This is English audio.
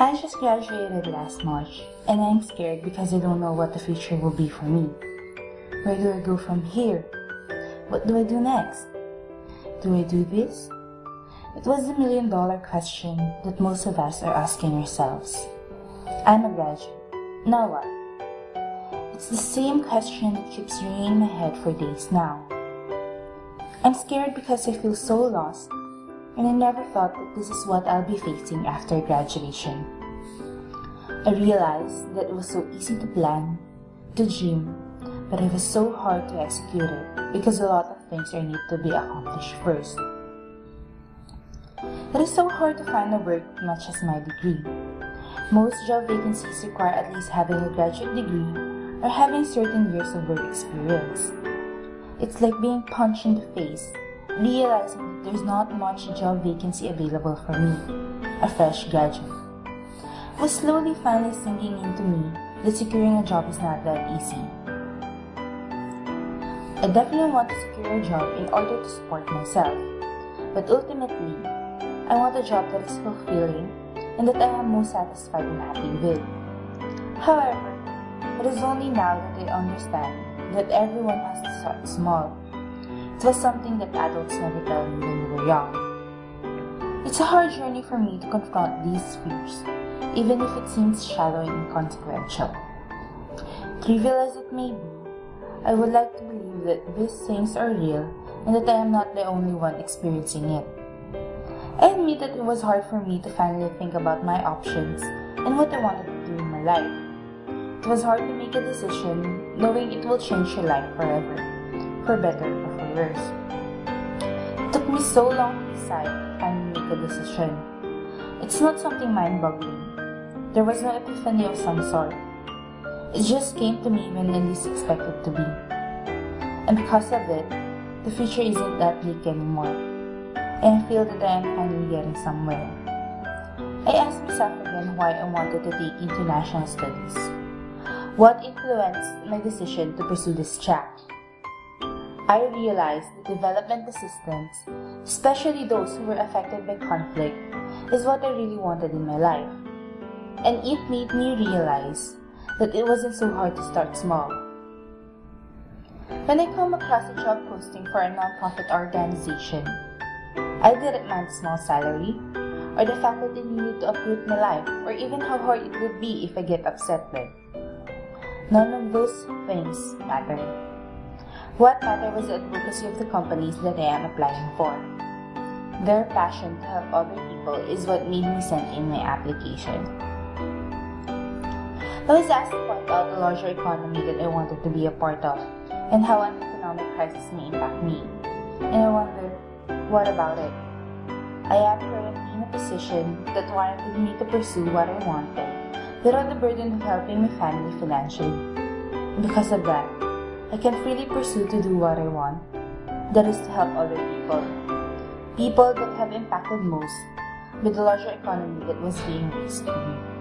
I just graduated last March and I'm scared because I don't know what the future will be for me. Where do I go from here? What do I do next? Do I do this? It was the million dollar question that most of us are asking ourselves. I'm a graduate. Now what? It's the same question that keeps ringing in my head for days now. I'm scared because I feel so lost and I never thought that this is what I'll be facing after graduation. I realized that it was so easy to plan, to dream, but it was so hard to execute it because a lot of things are need to be accomplished first. It is so hard to find a work much as my degree. Most job vacancies require at least having a graduate degree or having certain years of work experience. It's like being punched in the face realizing that there's not much job vacancy available for me, a fresh graduate. Was slowly finally sinking into me that securing a job is not that easy. I definitely want to secure a job in order to support myself, but ultimately, I want a job that is fulfilling and that I am most satisfied and happy with. However, it is only now that I understand that everyone has to start small was something that adults never tell me when you were young. It's a hard journey for me to confront these fears, even if it seems shallow and inconsequential. Trivial as it may be, I would like to believe that these things are real and that I am not the only one experiencing it. I admit that it was hard for me to finally think about my options and what I wanted to do in my life. It was hard to make a decision knowing it will change your life forever, for better or for worse. It took me so long to decide and make a decision. It's not something mind-boggling. There was no epiphany of some sort. It just came to me when I least expected to be. And because of it, the future isn't that bleak anymore. And I feel that I am finally getting somewhere. I asked myself again why I wanted to take international studies. What influenced my decision to pursue this track? I realized that development assistance, especially those who were affected by conflict, is what I really wanted in my life. And it made me realize that it wasn't so hard to start small. When I come across a job posting for a nonprofit organization, I didn't mind small salary, or the fact that they needed to uproot my life, or even how hard it would be if I get upset with. None of those things mattered. What mattered was the advocacy of the companies that I am applying for. Their passion to help other people is what made me send in my application. I was asked to point out the larger economy that I wanted to be a part of and how an economic crisis may impact me. And I wonder, what about it? I am currently in a position that warranted me to pursue what I wanted without the burden of helping my family financially. Because of that, I can freely pursue to do what I want. That is to help other people. People that have impacted most with the larger economy that was being raised to me.